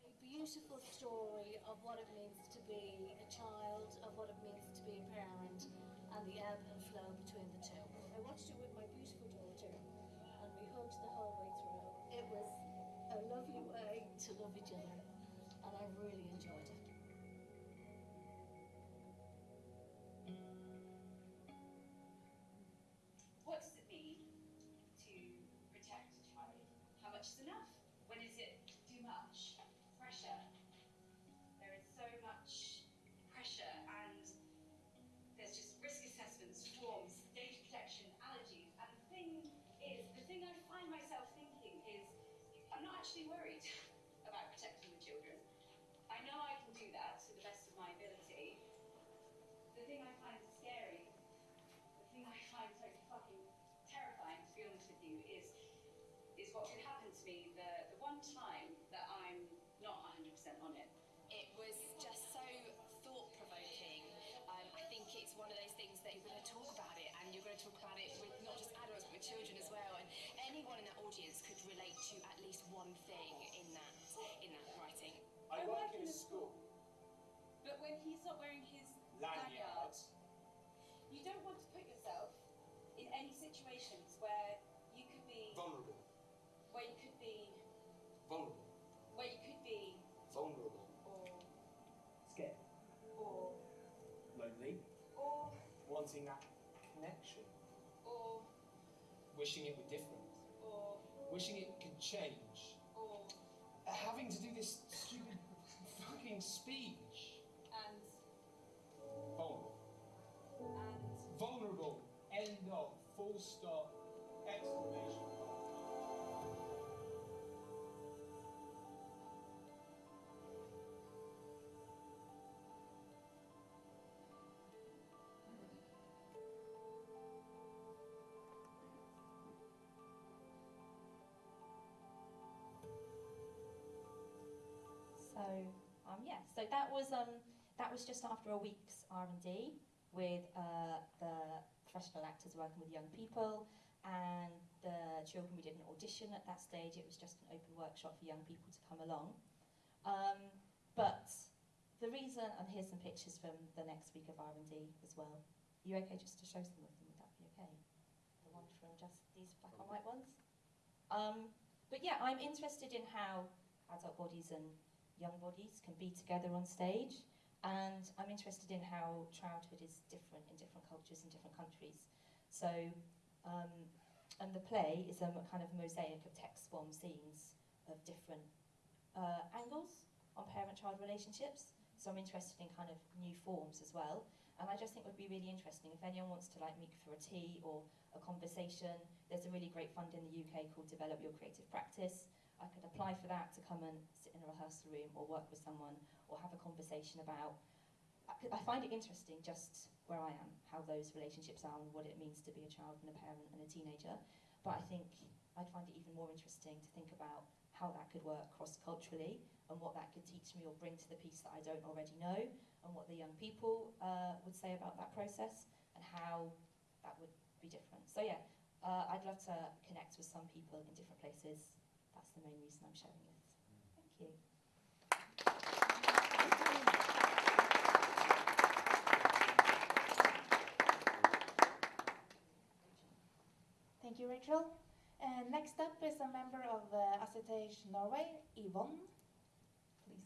a beautiful story of what it means to be a child, of what it means to be a parent, and the ebb and flow between the two. I watched it with my beautiful daughter, and we hugged the whole way through. It was a lovely way to love each other, really what could happen to me the, the one time that I'm not 100% on it. It was just so thought provoking. Um, I think it's one of those things that you're going to talk about it, and you're going to talk about it with not just adults but with children as well. And anyone in that audience could relate to at least one thing in that in that writing. I work in a school. But when he's not wearing his lanyard, you don't want to put yourself in any situations where where you could be, Vulnerable. where you could be, Vulnerable. or, Scared. or, Lonely. or, Wanting that connection. or, Wishing it were different. or, Wishing it could change. or, Having to do this stupid fucking speech. Um, yeah, so that was um, that was just after a week's R and D with uh, the professional actors working with young people and the children. We did an audition at that stage. It was just an open workshop for young people to come along. Um, but the reason, and here's some pictures from the next week of R and D as well. you okay just to show some of them? Would that be okay? The one from just these black and white ones. Um, but yeah, I'm interested in how adult bodies and young bodies can be together on stage and I'm interested in how childhood is different in different cultures in different countries. So, um, and the play is a kind of mosaic of text form scenes of different uh, angles on parent-child relationships. So I'm interested in kind of new forms as well. And I just think it would be really interesting if anyone wants to like meet for a tea or a conversation. There's a really great fund in the UK called Develop Your Creative Practice. I could apply for that to come and sit in a rehearsal room or work with someone or have a conversation about. I find it interesting just where I am, how those relationships are and what it means to be a child and a parent and a teenager. But I think I'd find it even more interesting to think about how that could work cross-culturally and what that could teach me or bring to the piece that I don't already know and what the young people uh, would say about that process and how that would be different. So yeah, uh, I'd love to connect with some people in different places. That's the main reason I'm sharing this. Thank you. Thank you, Rachel. And next up is a member of uh, ASSITEJ Norway, Yvonne. Please.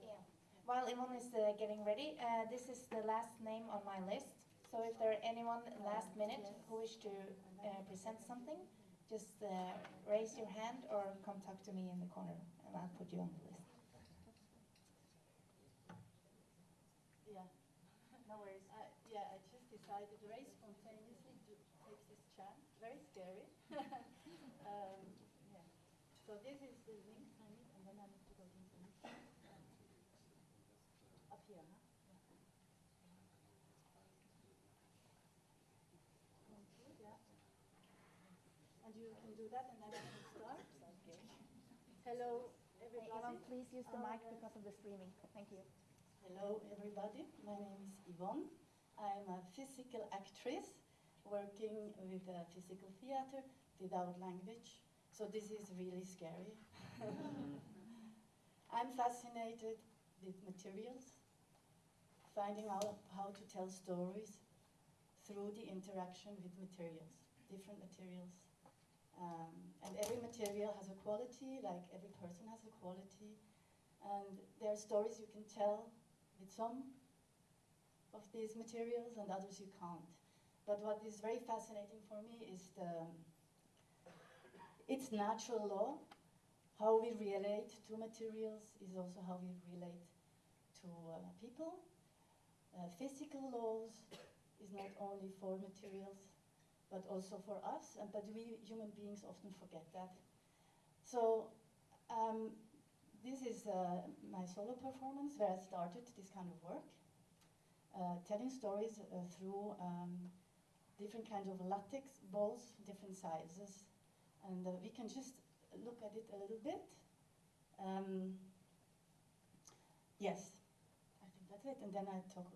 Yeah. While Yvonne is uh, getting ready, uh, this is the last name on my list. So if there are anyone last minute who wish to uh, present something, just uh, raise your hand or come talk to me in the corner, and I'll put you on the list. Yeah, no worries. I, yeah, I just decided very spontaneously to take this chance. Very scary. um, yeah. So this is the link I need, and then I need to go into the up here. Huh? Yeah. Good, yeah. And you can do that, and then I can start. Okay. Hello, everybody. Yvonne, please use the mic because of the streaming. Thank you. Hello, everybody. My name is Yvonne. I'm a physical actress working with uh, physical theater without language. So this is really scary. I'm fascinated with materials, finding out how to tell stories through the interaction with materials, different materials. Um, and every material has a quality, like every person has a quality. And there are stories you can tell with some of these materials and others you can't. But what is very fascinating for me is the it's natural law. How we relate to materials is also how we relate to uh, people. Uh, physical laws is not only for materials, but also for us. And but we human beings often forget that. So um, this is uh, my solo performance where I started this kind of work, uh, telling stories uh, through um, different kinds of latex balls, different sizes, and uh, we can just look at it a little bit. Um, yes, I think that's it, and then I talk.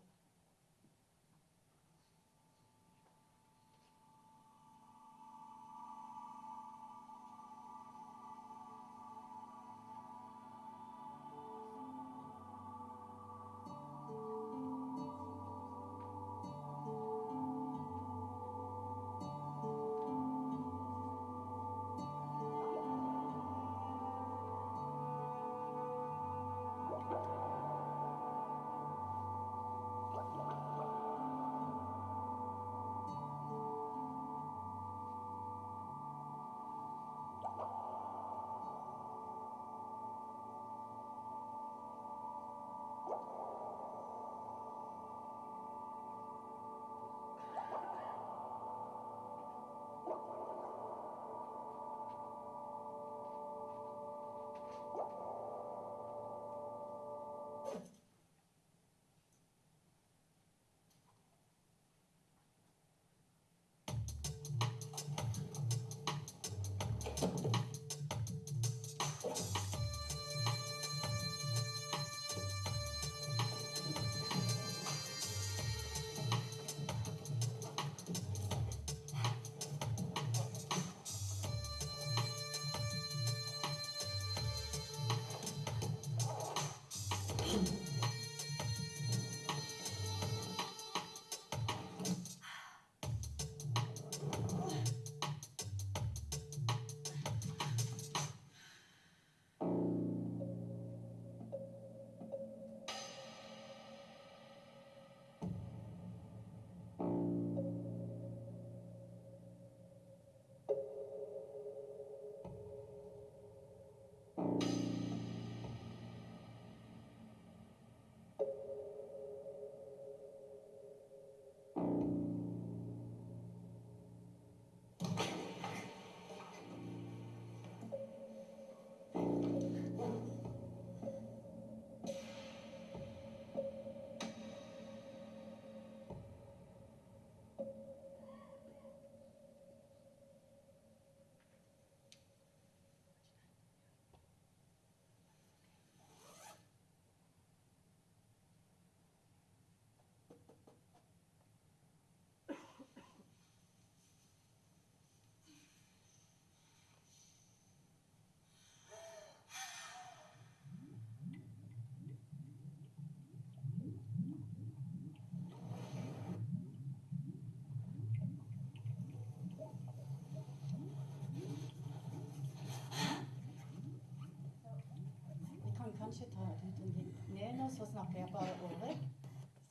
Ned nå, så snakker jeg bare over.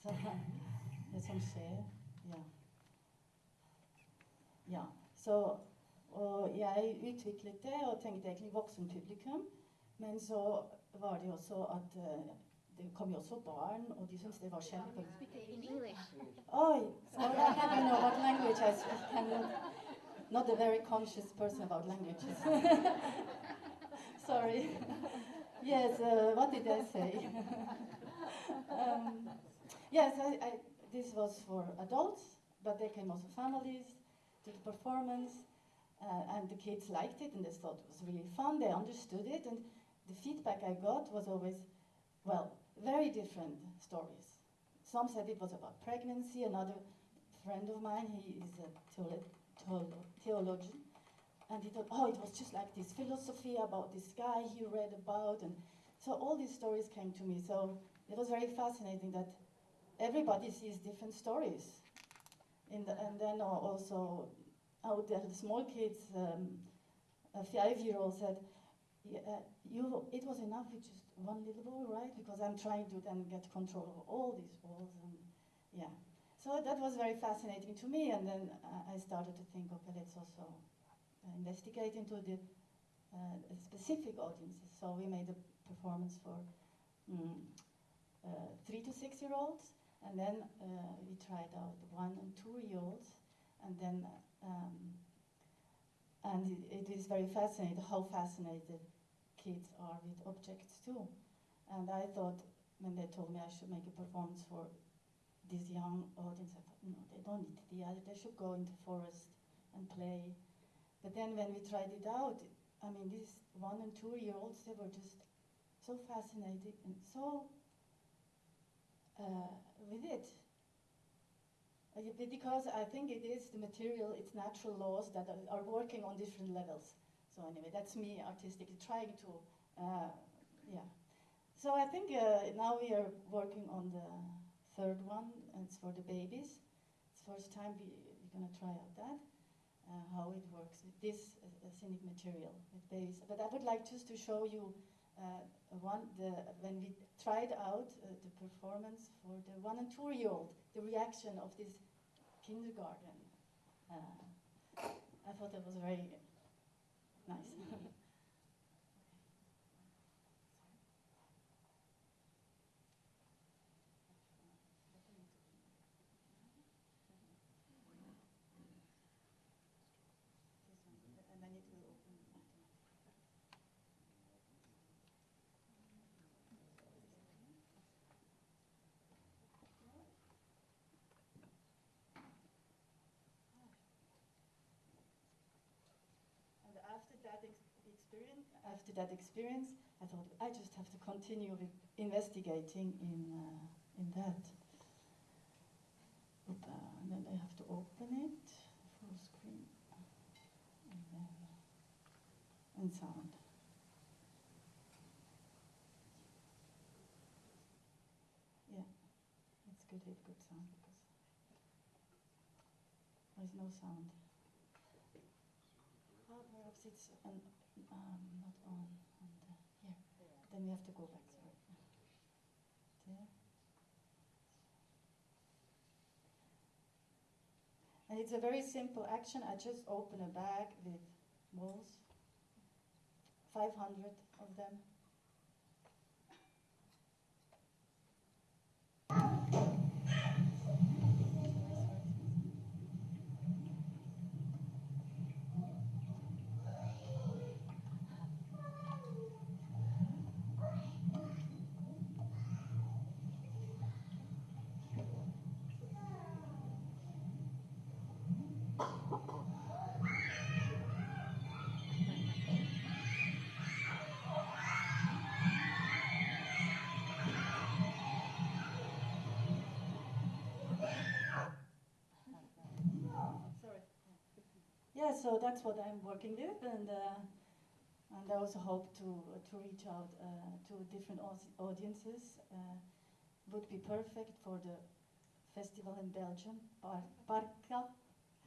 Så det som skjer Ja. Ja. Så Og jeg utviklet det og tenkte egentlig voksenpublikum. Men så var det også at uh, det kom jo også barn, og de syntes det var kjempe... Oi! Oh, well, I don't know what language I speak. I'm not a very conscious person about languages. Sorry. Yes, uh, what did I say? um, yes, I, I, this was for adults, but there came also families to the performance, uh, and the kids liked it and they thought it was really fun. They understood it, and the feedback I got was always, well, very different stories. Some said it was about pregnancy. Another friend of mine, he is a theolo- theolo- theologian, and he thought, oh, it was just like this philosophy about this guy he read about, and so all these stories came to me. So it was very fascinating that everybody sees different stories. The, and then uh, also, out there, the small kids, um, a five-year-old said, yeah, uh, you, it was enough with just one little ball, right? Because I'm trying to then get control of all these balls, and yeah. So that was very fascinating to me, and then uh, I started to think, okay, let's also uh, investigate into the uh, specific audiences. So we made a performance for mm, uh, three to six year olds, and then uh, we tried out one and two year olds, and then um, and it, it is very fascinating how fascinated kids are with objects too. And I thought when they told me I should make a performance for this young audience, I thought, no, they don't need the theater, they should go into forest and play. But then when we tried it out, I mean, these one and two year olds, they were just so fascinated and so uh, with it. Uh, because I think it is the material, it's natural laws that are, are working on different levels. So anyway, that's me artistically trying to, uh, yeah. So I think uh, now we are working on the third one, and it's for the babies. It's the first time we, we're gonna try out that, uh, how it works with this uh, scenic material with. But I would like just to show you uh, one, the, when we tried out uh, the performance for the one and two year old, the reaction of this kindergarten. Uh, I thought that was very nice. And then it will open automatically. And after that ex- experience, after that experience, I thought I just have to continue investigating in uh, in that. Oop, uh, and then I have to open it, full screen, and then and sound. Yeah, it's good with good sound because there's no sound. Oh, perhaps it's an, um, not on, on the, here. Then we have to go back, sorry. There. And it's a very simple action. I just open a bag with balls, 500 of them. So that's what I'm working with, and uh, and I also hope to to reach out uh, to different audiences. Uh, would be perfect for the festival in Belgium, Bar- Barca,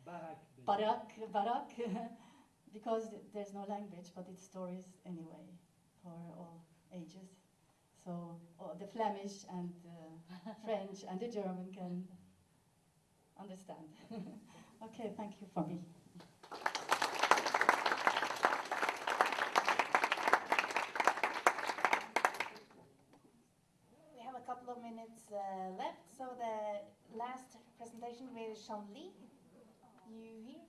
Barak. Barak, Barak, because there's no language, but it's stories anyway for all ages. so the Flemish and the French and the German can understand. okay, thank you for me. We have a uh, left, so the last presentation with Sean Lee. You here?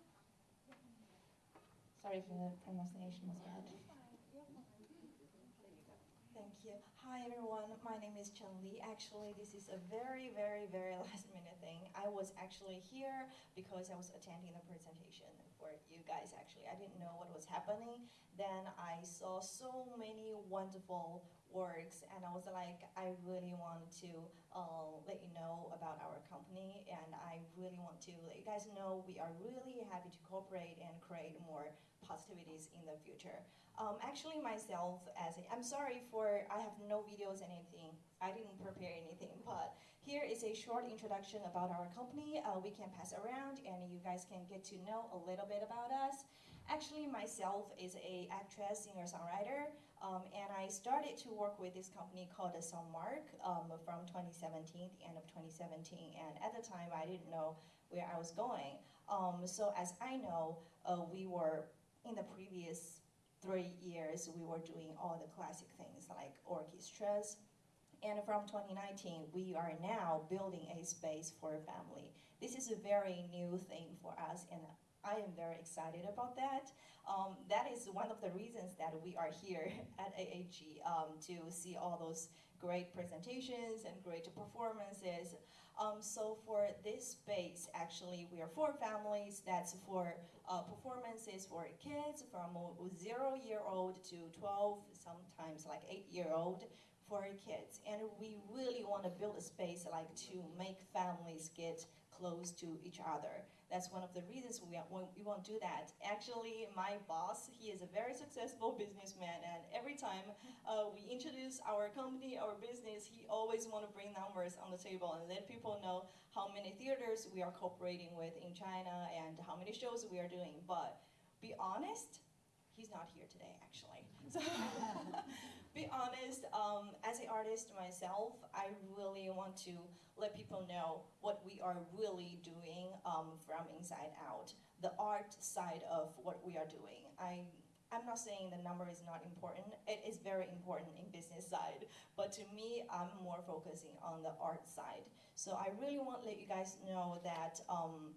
Sorry if the pronunciation was bad. Thank you. Hi everyone, my name is Chen Li. Actually, this is a very, very, very last minute thing. I was actually here because I was attending the presentation for you guys actually. I didn't know what was happening. Then I saw so many wonderful works and I was like, I really want to uh, let you know about our company and I really want to let you guys know we are really happy to cooperate and create more positivities in the future. Um, actually myself, as a, I'm sorry for, I have no videos and anything. I didn't prepare anything, but here is a short introduction about our company. Uh, we can pass around and you guys can get to know a little bit about us. Actually, myself is a actress, singer-songwriter, um, and I started to work with this company called the Songmark um, from 2017, the end of 2017, and at the time I didn't know where I was going. Um, so as I know, uh, we were in the previous three years, we were doing all the classic things like orchestras. And from 2019, we are now building a space for a family. This is a very new thing for us, and I am very excited about that. Um, that is one of the reasons that we are here at AAG um, to see all those great presentations and great performances. Um, so for this space, actually, we are for families. That's for uh, performances for kids from zero-year-old to 12, sometimes like eight-year-old for kids. And we really want to build a space like to make families get close to each other. That's one of the reasons we, we won't do that. Actually, my boss, he is a very successful businessman, and every time uh, we introduce our company, our business, he always want to bring numbers on the table and let people know how many theaters we are cooperating with in China and how many shows we are doing. But be honest, he's not here today, actually. So be honest, um, as an artist myself, I really want to let people know what we are really doing um, from inside out, the art side of what we are doing. I, I'm not saying the number is not important. It is very important in business side, but to me, I'm more focusing on the art side. So I really want to let you guys know that um,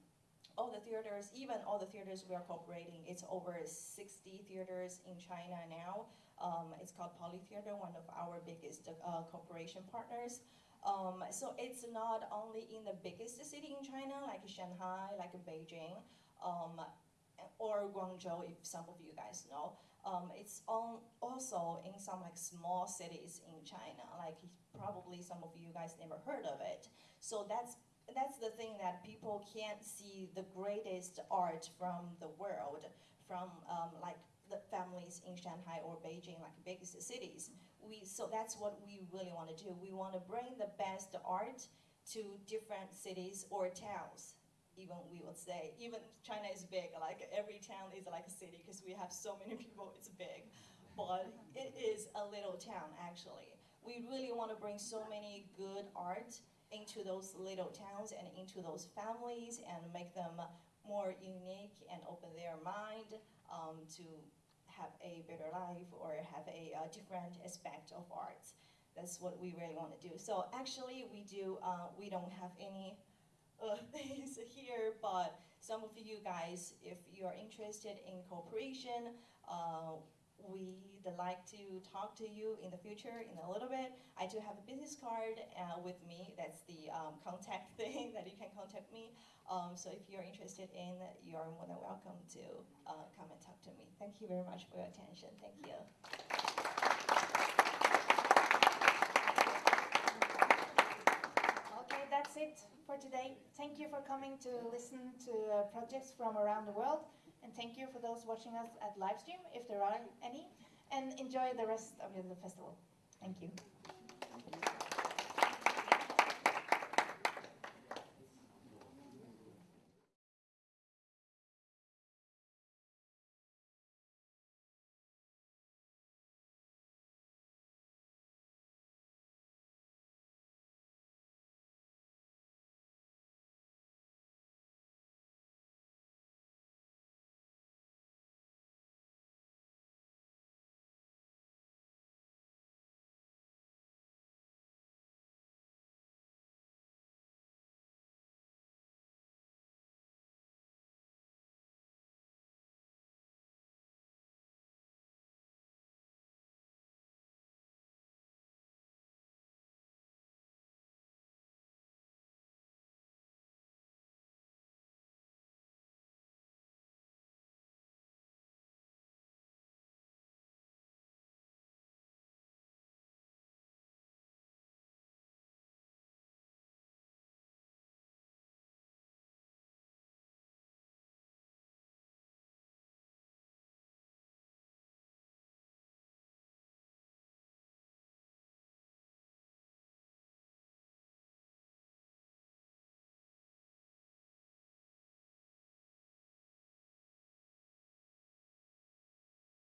all the theaters, even all the theaters we are cooperating, it's over 60 theaters in China now. Um, it's called Poly Theater, one of our biggest uh, cooperation partners. Um, so it's not only in the biggest city in China, like Shanghai, like Beijing, um, or Guangzhou, if some of you guys know. Um, it's on, also in some like small cities in China, like probably some of you guys never heard of it. So that's that's the thing that people can't see the greatest art from the world, from um, like the families in Shanghai or Beijing, like biggest cities. We, so that's what we really want to do. We want to bring the best art to different cities or towns, even we would say. Even China is big, like every town is like a city because we have so many people, it's big. But it is a little town, actually. We really want to bring so many good art into those little towns and into those families and make them more unique and open their mind um, to have a better life or have a uh, different aspect of art. That's what we really want to do. So actually we do, uh, we don't have any uh, things here, but some of you guys, if you're interested in cooperation, uh, we'd like to talk to you in the future in a little bit. I do have a business card uh, with me. That's the um, contact thing that you can contact me. Um, so if you're interested in, you're more than welcome to uh, come and talk to me. Thank you very much for your attention. Thank you. Okay, that's it for today. Thank you for coming to listen to uh, projects from around the world. And thank you for those watching us at live stream, if there are any. And enjoy the rest of the festival. Thank you.